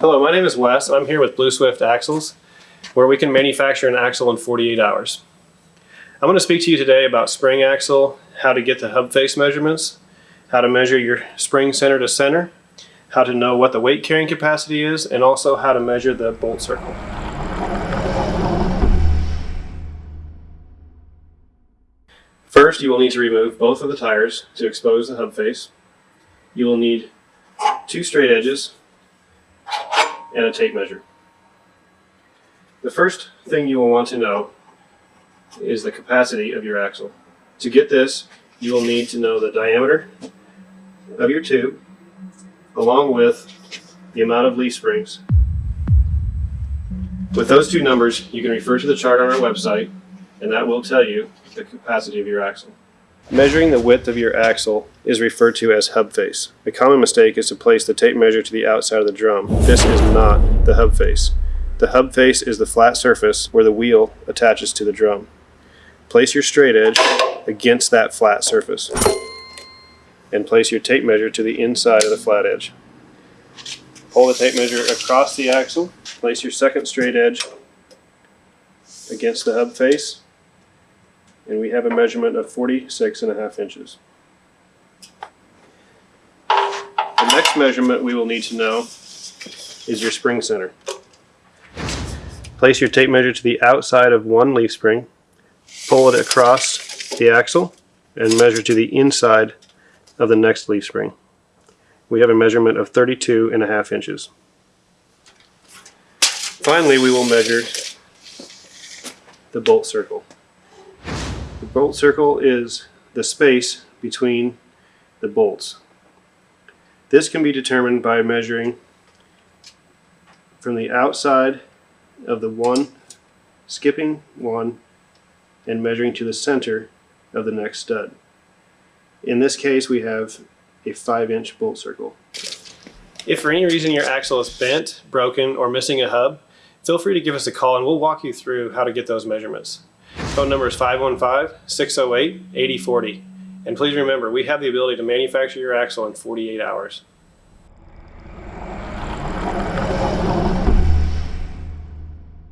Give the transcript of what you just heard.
Hello, my name is Wes. I'm here with Blue Swift Axles, where we can manufacture an axle in 48 hours. I'm going to speak to you today about spring axle, how to get the hub face measurements, how to measure your spring center to center, how to know what the weight carrying capacity is, and also how to measure the bolt circle. First, you will need to remove both of the tires to expose the hub face. You will need two straight edges and a tape measure. The first thing you will want to know is the capacity of your axle. To get this, you will need to know the diameter of your tube along with the amount of leaf springs. With those two numbers, you can refer to the chart on our website and that will tell you the capacity of your axle. Measuring the width of your axle is referred to as hub face. A common mistake is to place the tape measure to the outside of the drum. This is not the hub face. The hub face is the flat surface where the wheel attaches to the drum. Place your straight edge against that flat surface and place your tape measure to the inside of the flat edge. Pull the tape measure across the axle, place your second straight edge against the hub face and we have a measurement of 46 and a half inches. The next measurement we will need to know is your spring center. Place your tape measure to the outside of one leaf spring, pull it across the axle, and measure to the inside of the next leaf spring. We have a measurement of 32 and a half inches. Finally, we will measure the bolt circle. Bolt circle is the space between the bolts. This can be determined by measuring from the outside of the one, skipping one, and measuring to the center of the next stud. In this case, we have a 5 inch bolt circle. If for any reason your axle is bent, broken, or missing a hub, feel free to give us a call and we'll walk you through how to get those measurements. Phone number is 515-608-8040. And please remember, we have the ability to manufacture your axle in 48 hours.